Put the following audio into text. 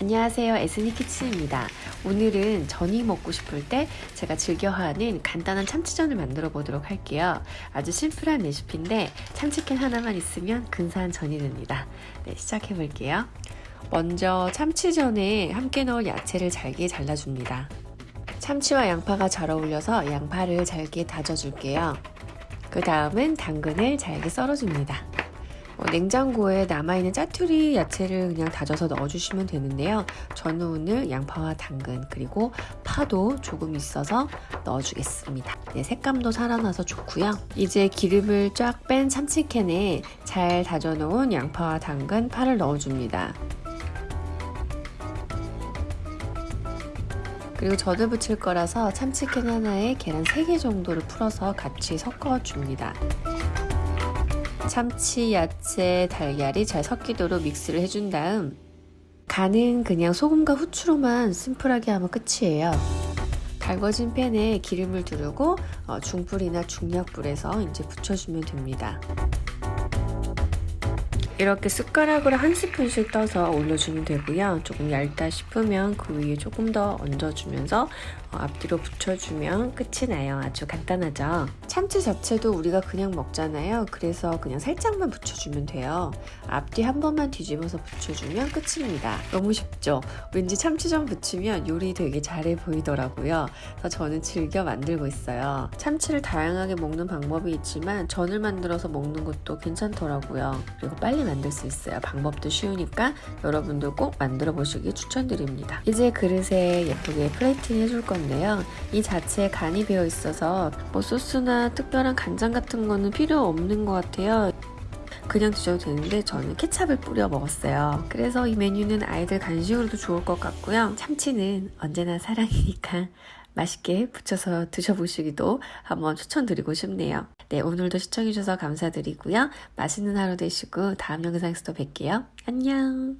안녕하세요. 에스니 키친입니다. 오늘은 전이 먹고 싶을 때 제가 즐겨하는 간단한 참치전을 만들어 보도록 할게요. 아주 심플한 레시피인데 참치캔 하나만 있으면 근사한 전이 됩니다. 네, 시작해 볼게요. 먼저 참치전에 함께 넣을 야채를 잘게 잘라줍니다. 참치와 양파가 잘 어울려서 양파를 잘게 다져줄게요. 그 다음은 당근을 잘게 썰어줍니다 어, 냉장고에 남아있는 짜투리 야채를 그냥 다져서 넣어주시면 되는데요. 저는 오늘 양파와 당근 그리고 파도 조금 있어서 넣어주겠습니다. 네, 색감도 살아나서 좋고요. 이제 기름을 쫙 뺀 참치캔에 잘 다져놓은 양파와 당근, 파를 넣어줍니다. 그리고 저도 부칠 거라서 참치캔 하나에 계란 3개 정도를 풀어서 같이 섞어줍니다. 참치, 야채, 달걀이 잘 섞이도록 믹스를 해준 다음 간은 그냥 소금과 후추로만 심플하게 하면 끝이에요. 달궈진 팬에 기름을 두르고 어, 중불이나 중약불에서 이제 붙여주면 됩니다. 이렇게 숟가락으로 한 스푼씩 떠서 올려주면 되고요. 조금 얇다 싶으면 그 위에 조금 더 얹어주면서 어, 앞뒤로 붙여주면 끝이 나요. 아주 간단하죠. 참치 자체도 우리가 그냥 먹잖아요. 그래서 그냥 살짝만 붙여주면 돼요. 앞뒤 한 번만 뒤집어서 붙여주면 끝입니다. 너무 쉽죠? 왠지 참치전 붙이면 요리 되게 잘해 보이더라고요. 그래서 저는 즐겨 만들고 있어요. 참치를 다양하게 먹는 방법이 있지만 전을 만들어서 먹는 것도 괜찮더라고요. 그리고 빨리 만들 수 있어요. 방법도 쉬우니까 여러분도 꼭 만들어 보시기 추천드립니다. 이제 그릇에 예쁘게 플레이팅 해줄 건데요. 이 자체에 간이 배어 있어서 뭐 소스나 특별한 간장 같은 거는 필요 없는 것 같아요. 그냥 드셔도 되는데 저는 케찹을 뿌려 먹었어요. 그래서 이 메뉴는 아이들 간식으로도 좋을 것 같고요. 참치는 언제나 사랑이니까 맛있게 부쳐서 드셔보시기도 한번 추천드리고 싶네요. 네, 오늘도 시청해주셔서 감사드리고요. 맛있는 하루 되시고 다음 영상에서 또 뵐게요. 안녕!